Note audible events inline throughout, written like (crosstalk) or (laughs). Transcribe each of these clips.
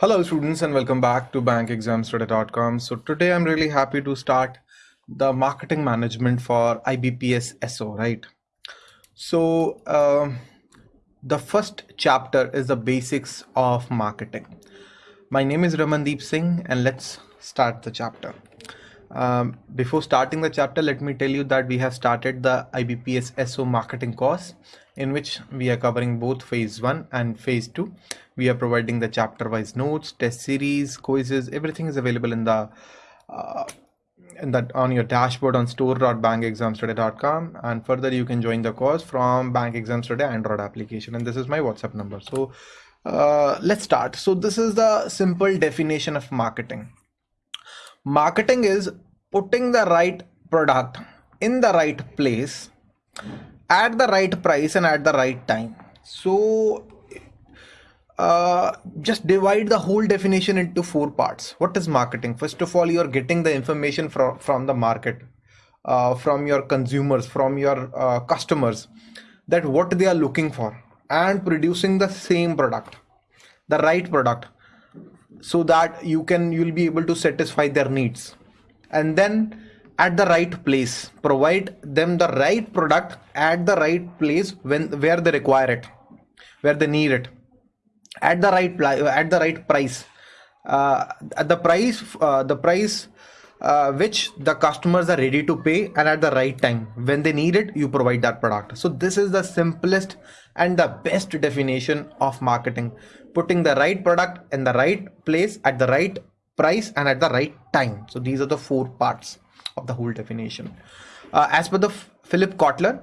Hello students and welcome back to bankexamstoday.com. So today I'm really happy to start the marketing management for IBPS SO, right? So uh, the first chapter is the basics of marketing. My name is Ramandeep Singh and let's start the chapter. Um, before starting the chapter, let me tell you that we have started the IBPS SO marketing course in which we are covering both phase 1 and phase 2 we are providing the chapter wise notes test series quizzes everything is available in the uh, in that on your dashboard on store.bankexamstoday.com and further you can join the course from bank exams today android application. And this is my whatsapp number. So uh, let's start. So this is the simple definition of marketing. Marketing is putting the right product in the right place at the right price and at the right time. So uh, just divide the whole definition into four parts. What is marketing? First of all you're getting the information from from the market uh, from your consumers from your uh, customers that what they are looking for and producing the same product the right product so that you can you'll be able to satisfy their needs. And then at the right place provide them the right product at the right place when where they require it where they need it at the right at the right price. Uh, at the price uh, the price uh, which the customers are ready to pay and at the right time. When they need it you provide that product. So this is the simplest and the best definition of marketing. Putting the right product in the right place at the right price and at the right time. So these are the four parts of the whole definition. Uh, as per the Philip Kotler,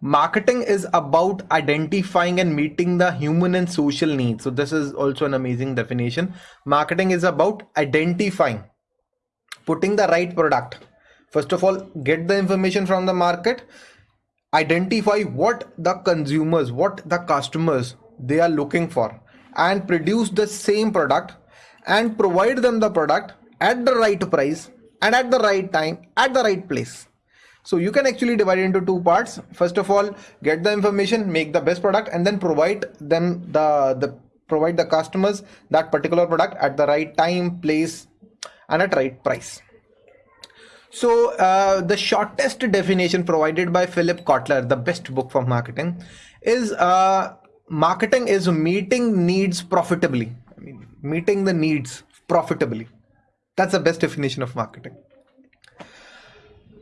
marketing is about identifying and meeting the human and social needs. So this is also an amazing definition. Marketing is about identifying, putting the right product. First of all, get the information from the market, identify what the consumers, what the customers they are looking for and produce the same product and provide them the product at the right price and at the right time at the right place so you can actually divide it into two parts. First of all get the information make the best product and then provide them the the provide the customers that particular product at the right time place and at right price. So uh, the shortest definition provided by philip kotler the best book for marketing is uh, marketing is meeting needs profitably. I mean, meeting the needs profitably. That's the best definition of marketing.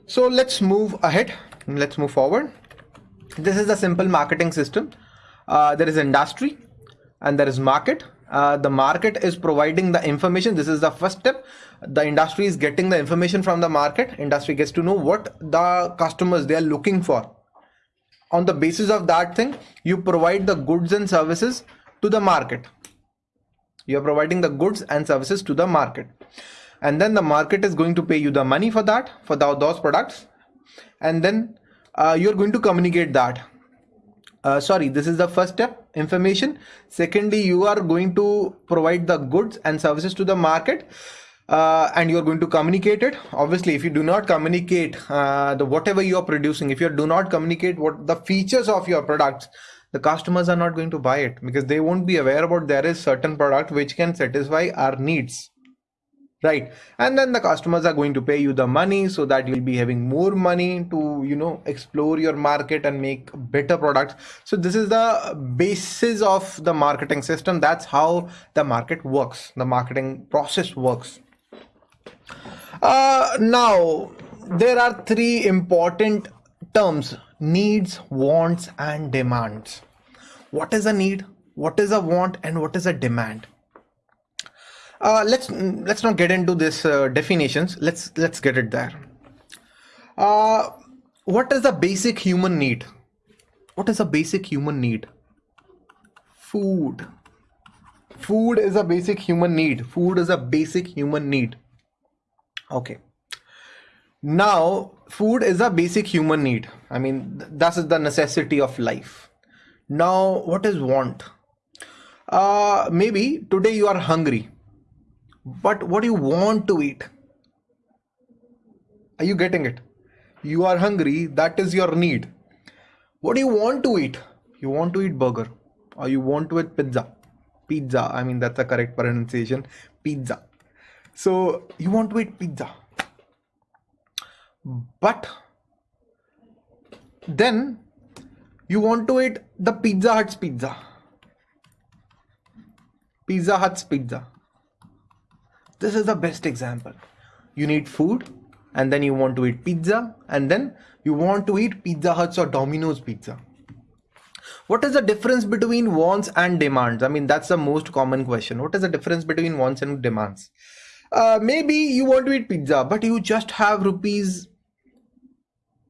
So let's move ahead. Let's move forward. This is the simple marketing system. Uh, there is industry and there is market. Uh, the market is providing the information. This is the first step. The industry is getting the information from the market. Industry gets to know what the customers they are looking for. On the basis of that thing, you provide the goods and services to the market. You are providing the goods and services to the market and then the market is going to pay you the money for that for the, those products. And then uh, you're going to communicate that. Uh, sorry this is the first step information. Secondly you are going to provide the goods and services to the market uh, and you're going to communicate it. Obviously if you do not communicate uh, the whatever you are producing if you do not communicate what the features of your products the customers are not going to buy it because they won't be aware about there is certain product which can satisfy our needs right. And then the customers are going to pay you the money so that you'll be having more money to you know explore your market and make better products. So this is the basis of the marketing system. That's how the market works. The marketing process works. Uh, now there are three important terms. Needs wants and demands. What is a need? What is a want? And what is a demand uh, let's let's not get into this uh, definitions. Let's let's get it there. Uh, what is the basic human need? What is a basic human need? Food. Food is a basic human need. Food is a basic human need. Okay. Now, food is a basic human need. I mean, that is the necessity of life. Now, what is want? Uh, maybe today you are hungry but what do you want to eat? Are you getting it? You are hungry that is your need. What do you want to eat? You want to eat burger or you want to eat pizza? Pizza i mean that's the correct pronunciation pizza. So you want to eat pizza. But then you want to eat the pizza hut's pizza. Pizza hut's pizza this is the best example. You need food and then you want to eat pizza and then you want to eat pizza huts or domino's pizza. What is the difference between wants and demands? I mean that's the most common question. What is the difference between wants and demands? Uh, maybe you want to eat pizza but you just have rupees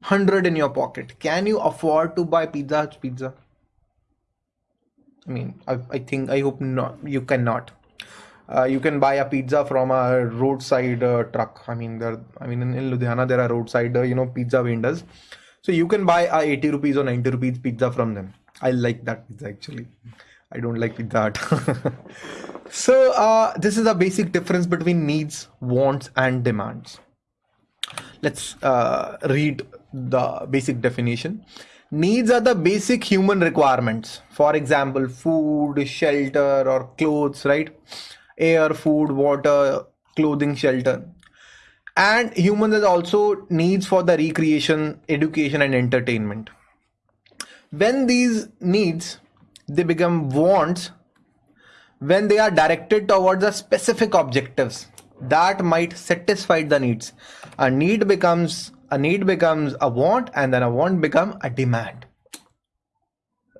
100 in your pocket. Can you afford to buy pizza Hut's pizza? I mean i, I think i hope not you cannot uh, you can buy a pizza from a roadside uh, truck i mean there i mean in, in ludhiana there are roadside uh, you know pizza vendors so you can buy a 80 rupees or 90 rupees pizza from them I like that pizza actually. I don't like pizza hut. (laughs) so uh, this is a basic difference between needs, wants, and demands. Let's uh, read the basic definition. Needs are the basic human requirements. For example, food, shelter, or clothes, right? Air, food, water, clothing, shelter. And humans has also needs for the recreation, education, and entertainment. When these needs they become wants when they are directed towards a specific objectives that might satisfy the needs. A need becomes a need becomes a want and then a want become a demand.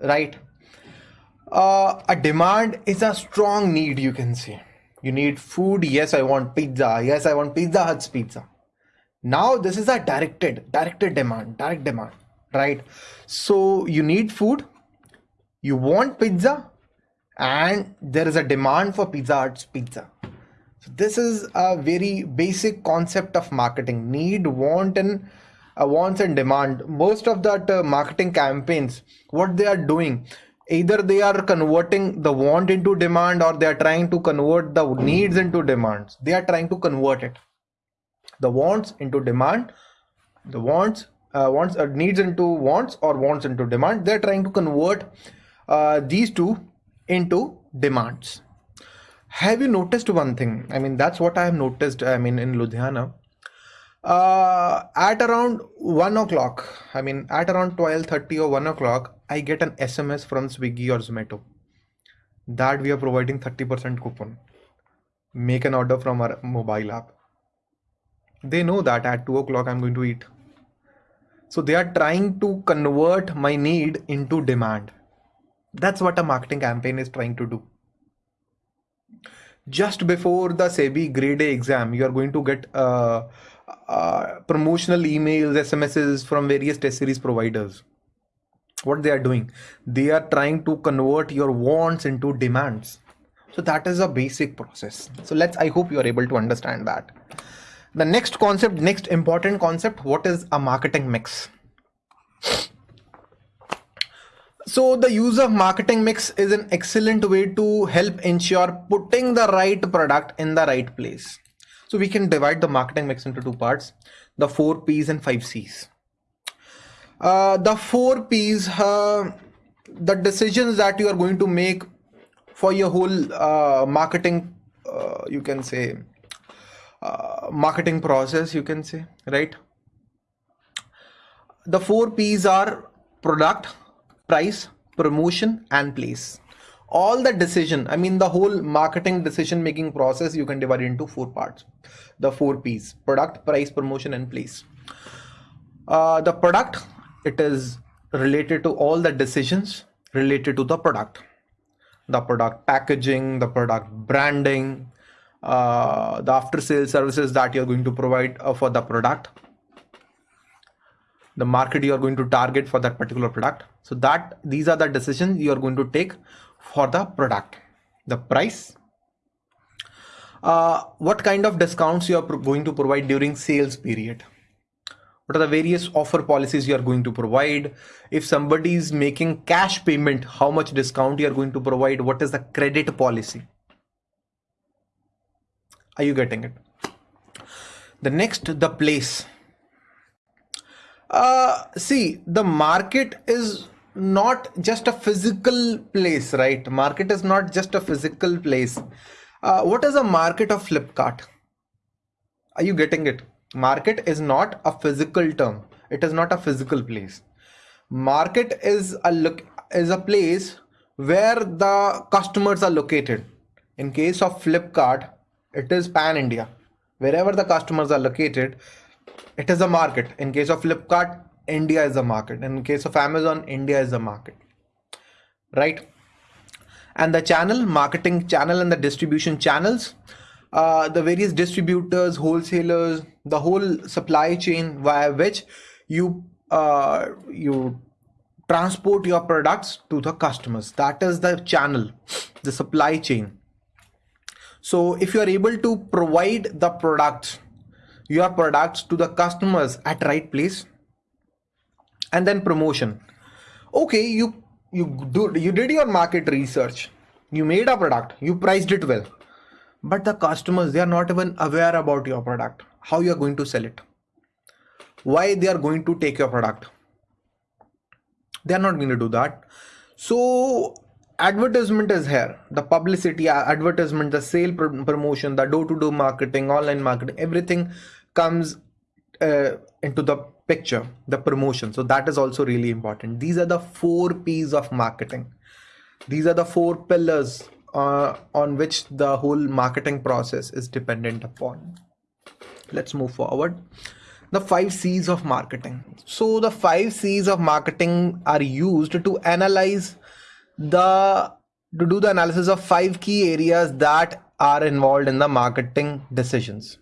Right? Uh, a demand is a strong need you can say you need food. Yes i want pizza. Yes i want pizza hut's pizza. Now this is a directed directed demand direct demand right? So you need food. You want pizza. And there is a demand for pizza hut's pizza. So this is a very basic concept of marketing. Need want and uh, wants and demand. Most of that uh, marketing campaigns what they are doing either they are converting the want into demand or they are trying to convert the needs into demands. They are trying to convert it. The wants into demand the wants uh, wants uh, needs into wants or wants into demand they're trying to convert uh, these two into demands. Have you noticed one thing? I mean that's what i have noticed i mean in ludhiana. Uh, at around 1 o'clock i mean at around 12:30 or 1 o'clock i get an sms from swiggy or zomato that we are providing 30% coupon make an order from our mobile app they know that at 2 o'clock i'm going to eat so they are trying to convert my need into demand. That's what a marketing campaign is trying to do. Just before the SEBI grade A exam, you are going to get uh, uh, promotional emails, SMSs from various test series providers. What they are doing, they are trying to convert your wants into demands. So that is a basic process. So let's, I hope you are able to understand that. The next concept next important concept what is a marketing mix? So the use of marketing mix is an excellent way to help ensure putting the right product in the right place. So we can divide the marketing mix into two parts the four p's and five c's uh, the four p's uh, the decisions that you are going to make for your whole uh, marketing uh, you can say uh, marketing process you can say right? The four p's are product price promotion and place. All the decision i mean the whole marketing decision making process you can divide into four parts. The four p's product price promotion and place. Uh, the product it is related to all the decisions related to the product. The product packaging the product branding uh, the after sales services that you're going to provide uh, for the product. The market you are going to target for that particular product. So that these are the decisions you are going to take for the product. The price. Uh, what kind of discounts you are going to provide during sales period what are the various offer policies you are going to provide if somebody is making cash payment how much discount you are going to provide what is the credit policy are you getting it? The next, the place. Uh, see, the market is not just a physical place, right? Market is not just a physical place. Uh, what is a market of Flipkart? Are you getting it? Market is not a physical term. It is not a physical place. Market is a look is a place where the customers are located. In case of Flipkart, it is pan India. Wherever the customers are located, it is a market. In case of Flipkart, India is a market. In case of Amazon, India is a market. Right? And the channel, marketing channel and the distribution channels, uh, the various distributors, wholesalers, the whole supply chain via which you uh, you transport your products to the customers. That is the channel, the supply chain. So if you are able to provide the products, your products to the customers at right place, and then promotion. Okay, you you do you did your market research, you made a product, you priced it well, but the customers they are not even aware about your product, how you are going to sell it, why they are going to take your product. They're not going to do that. So advertisement is here. The publicity advertisement the sale pr promotion the door-to-door -door marketing online marketing everything comes uh, into the picture the promotion. So that is also really important. These are the four p's of marketing. These are the four pillars uh, on which the whole marketing process is dependent upon let's move forward the five C's of marketing. So the five C's of marketing are used to analyze the to do the analysis of five key areas that are involved in the marketing decisions.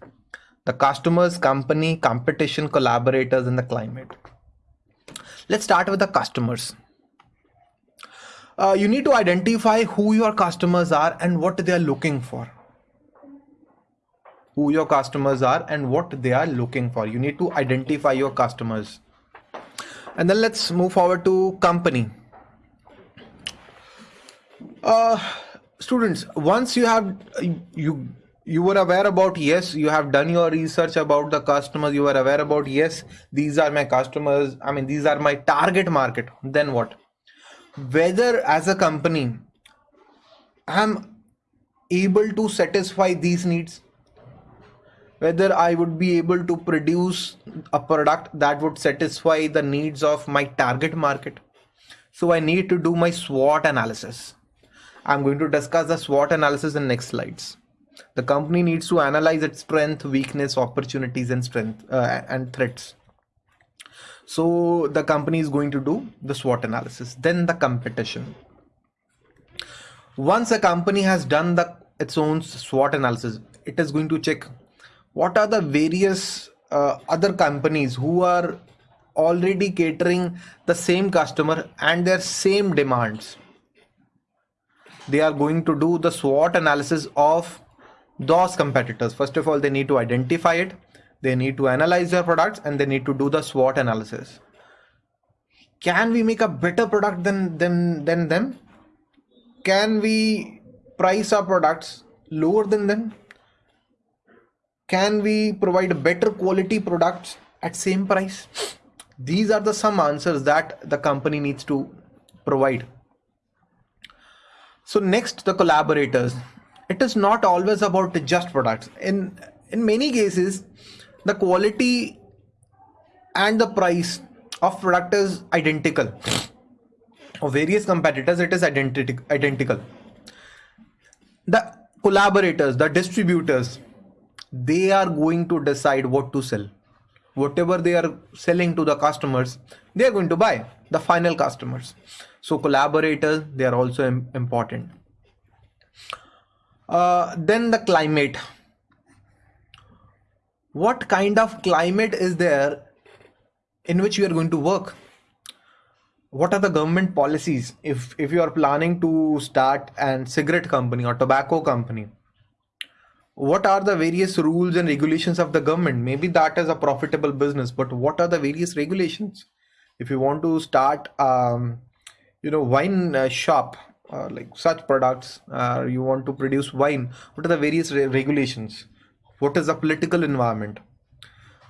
The customers, company, competition, collaborators, and the climate. Let's start with the customers. Uh, you need to identify who your customers are and what they are looking for. Who your customers are and what they are looking for. You need to identify your customers. And then let's move forward to company. Uh, students once you have you you were aware about yes you have done your research about the customers you were aware about yes these are my customers i mean these are my target market then what whether as a company i'm able to satisfy these needs whether I would be able to produce a product that would satisfy the needs of my target market. So I need to do my SWOT analysis. I'm going to discuss the SWOT analysis in next slides. The company needs to analyze its strength, weakness, opportunities, and strength uh, and threats. So the company is going to do the SWOT analysis. Then the competition. Once a company has done the its own SWOT analysis, it is going to check what are the various uh, other companies who are already catering the same customer and their same demands they are going to do the SWOT analysis of those competitors first of all they need to identify it they need to analyze their products and they need to do the SWOT analysis. Can we make a better product than than than them? Can we price our products lower than them? Can we provide better quality products at same price? These are the some answers that the company needs to provide. So next the collaborators. It is not always about just products. In in many cases the quality and the price of product is identical. Of various competitors it is identical identical. The collaborators the distributors they are going to decide what to sell. Whatever they are selling to the customers they are going to buy the final customers. So collaborators they are also important. Uh, then the climate what kind of climate is there in which you are going to work? What are the government policies? If if you are planning to start an cigarette company or tobacco company what are the various rules and regulations of the government? Maybe that is a profitable business but what are the various regulations? If you want to start um, you know wine uh, shop uh, like such products uh, you want to produce wine what are the various re regulations what is the political environment?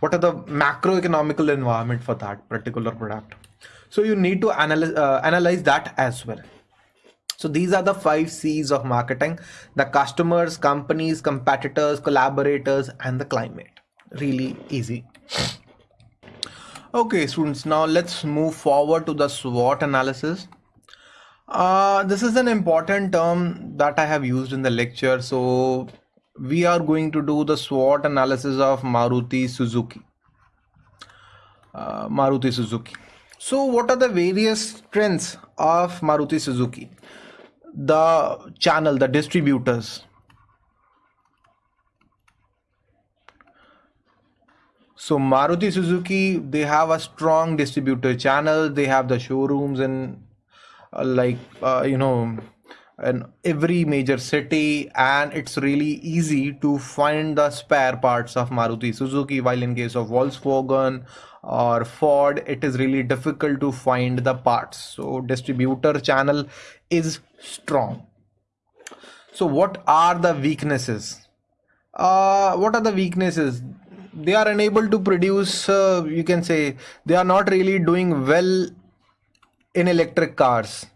What are the macroeconomical environment for that particular product? So you need to analyze uh, analyze that as well. So these are the five c's of marketing. The customers companies competitors collaborators and the climate. Really easy. Okay students now let's move forward to the swot analysis. Uh, this is an important term that I have used in the lecture. So we are going to do the SWOT analysis of Maruti Suzuki. Uh, Maruti Suzuki. So what are the various strengths of Maruti Suzuki? The channel, the distributors. So Maruti Suzuki, they have a strong distributor channel. They have the showrooms and uh, like uh, you know in every major city and it's really easy to find the spare parts of Maruti Suzuki while in case of Volkswagen or Ford it is really difficult to find the parts. So distributor channel is strong. So what are the weaknesses? Uh, what are the weaknesses? They are unable to produce uh, you can say they are not really doing well in electric cars.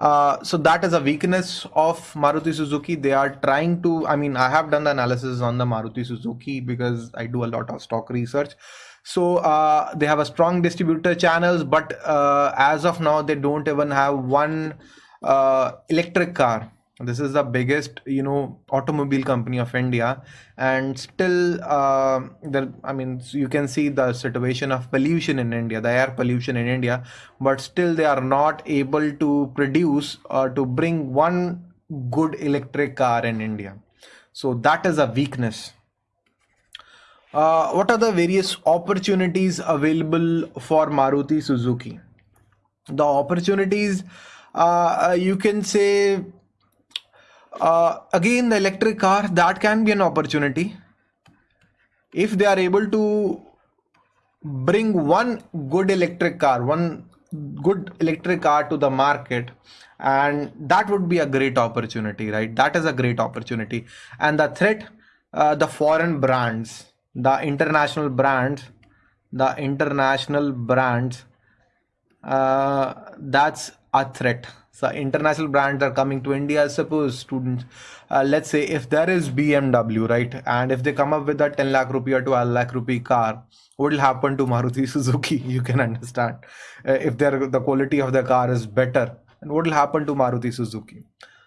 Uh, so that is a weakness of Maruti Suzuki. They are trying to, I mean, I have done the analysis on the Maruti Suzuki because I do a lot of stock research. So uh, they have a strong distributor channels, but uh, as of now, they don't even have one uh, electric car this is the biggest you know automobile company of india. And still uh, there i mean you can see the situation of pollution in india the air pollution in india. But still they are not able to produce or to bring one good electric car in india. So that is a weakness. Uh, what are the various opportunities available for maruti suzuki? The opportunities uh, uh you can say uh, again the electric car that can be an opportunity. If they are able to bring one good electric car one good electric car to the market and that would be a great opportunity right? That is a great opportunity. And the threat uh, the foreign brands the international brands the international brands uh, that's a threat so international brands are coming to India. I suppose students, uh, let's say if there is BMW, right, and if they come up with a 10 lakh rupee or 12 lakh rupee car, what will happen to Maruti (laughs) Suzuki? You can understand. Uh, if the quality of the car is better, and what will happen to Maruti Suzuki?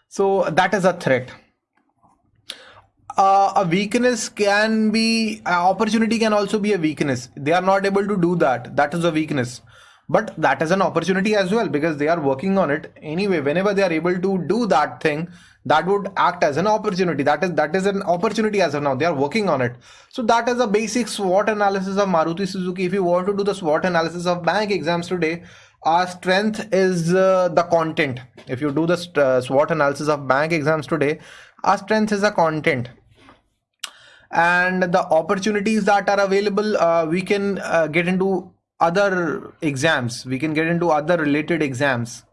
So that is a threat. Uh, a weakness can be uh, opportunity can also be a weakness they are not able to do that that is a weakness but that is an opportunity as well because they are working on it. Anyway whenever they are able to do that thing that would act as an opportunity. That is that is an opportunity as of now. They are working on it. So that is a basic swot analysis of maruti suzuki. If you want to do the swot analysis of bank exams today our strength is uh, the content. If you do the uh, swot analysis of bank exams today our strength is the content. And the opportunities that are available uh, we can uh, get into other exams. We can get into other related exams.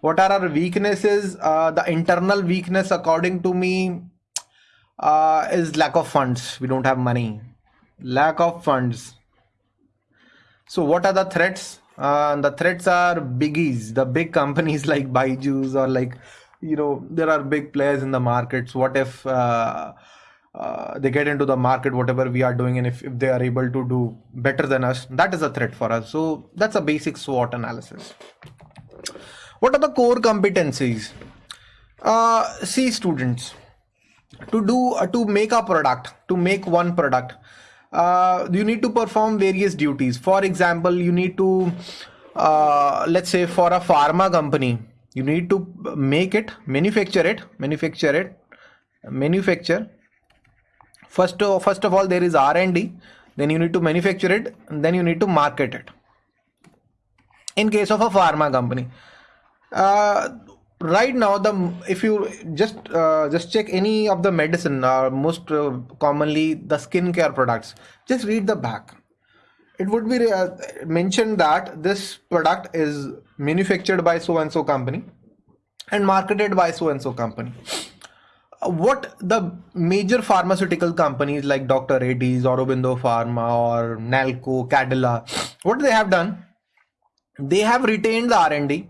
What are our weaknesses? Uh, the internal weakness according to me uh, is lack of funds. We don't have money. Lack of funds. So what are the threats? Uh, the threats are biggies. The big companies (laughs) like Byju's or like you know there are big players in the markets. What if uh, they get into the market whatever we are doing and if, if they are able to do better than us that is a threat for us. So that's a basic swot analysis. What are the core competencies? Uh, see students to do uh, to make a product to make one product uh, you need to perform various duties. For example you need to uh, let's say for a pharma company you need to make it manufacture it manufacture it manufacture first of, first of all there is r&d then you need to manufacture it. Then you need to market it. In case of a pharma company. Uh, right now the if you just uh, just check any of the medicine uh, most uh, commonly the skincare products. Just read the back. It would be uh, mentioned that this product is manufactured by so and so company and marketed by so and so company what the major pharmaceutical companies like Dr. Reddy's, Aurobindo Pharma, or Nalco, Cadila, what they have done, they have retained the R&D,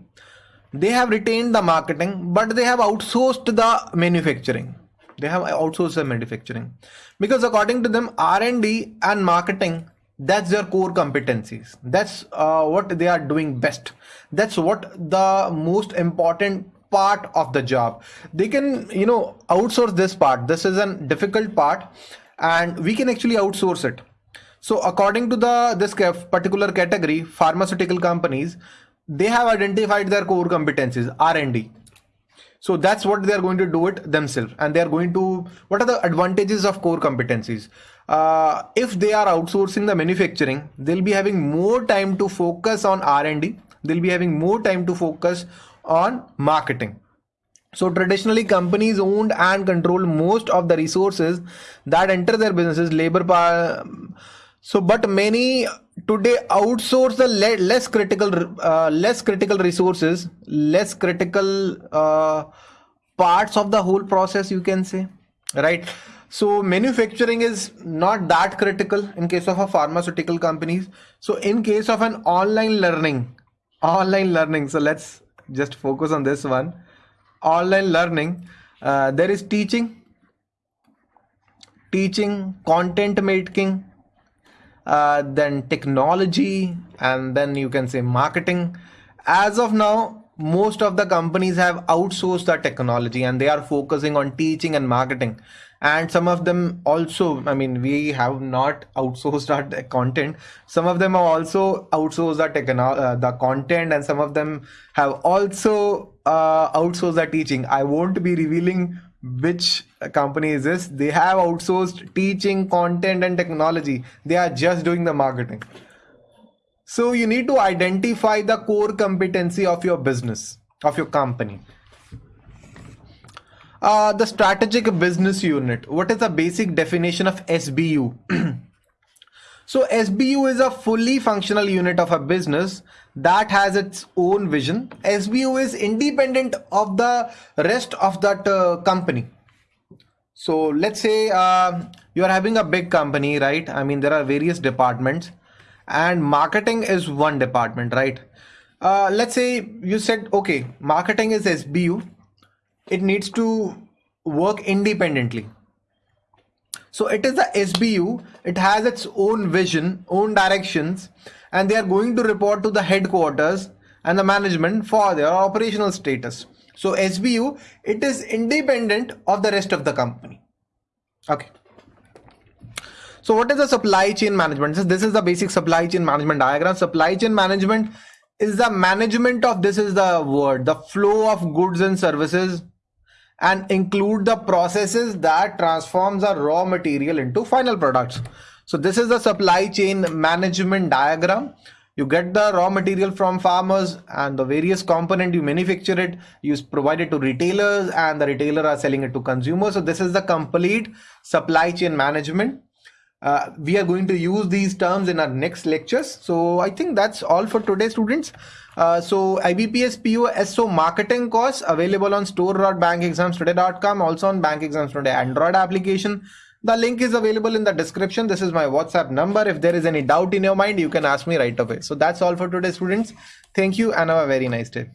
they have retained the marketing, but they have outsourced the manufacturing. They have outsourced the manufacturing because according to them, R&D and marketing that's their core competencies that's uh, what they are doing best that's what the most important part of the job. They can you know outsource this part. This is a difficult part and we can actually outsource it. So according to the this particular category pharmaceutical companies they have identified their core competencies r&d so that's what they are going to do it themselves and they are going to what are the advantages of core competencies? Uh, if they are outsourcing the manufacturing they'll be having more time to focus on r&d they'll be having more time to focus on marketing. So traditionally companies owned and controlled most of the resources that enter their businesses labor power. So but many today outsource the le less critical uh, less critical resources less critical uh, parts of the whole process you can say right so manufacturing is not that critical in case of a pharmaceutical companies so in case of an online learning online learning so let's just focus on this one. Online learning uh, there is teaching teaching content making uh, then technology and then you can say marketing. As of now most of the companies have outsourced the technology and they are focusing on teaching and marketing. And some of them also i mean we have not outsourced our content. Some of them have also outsourced uh, the content and some of them have also uh, outsourced the teaching. I won't be revealing which company is this. They have outsourced teaching content and technology. They are just doing the marketing so you need to identify the core competency of your business of your company uh, the strategic business unit. What is the basic definition of SBU? (clears throat) so SBU is a fully functional unit of a business that has its own vision. SBU is independent of the rest of that uh, company. So let's say uh, you are having a big company, right? I mean, there are various departments and marketing is one department, right? Uh, let's say you said, okay, marketing is SBU it needs to work independently. So it is the SBU, it has its own vision, own directions, and they are going to report to the headquarters and the management for their operational status. So SBU, it is independent of the rest of the company. Okay. So what is the supply chain management? So This is the basic supply chain management diagram. Supply chain management is the management of this is the word, the flow of goods and services and include the processes that transforms the raw material into final products. So this is the supply chain management diagram. You get the raw material from farmers and the various component you manufacture it, you provide it to retailers and the retailer are selling it to consumers. So this is the complete supply chain management. Uh, we are going to use these terms in our next lectures. So I think that's all for today, students. Uh, so IBPS POSO marketing course available on store.bankexamstoday.com, also on Bank Exams Today Android application. The link is available in the description. This is my WhatsApp number. If there is any doubt in your mind, you can ask me right away. So that's all for today, students. Thank you and have a very nice day.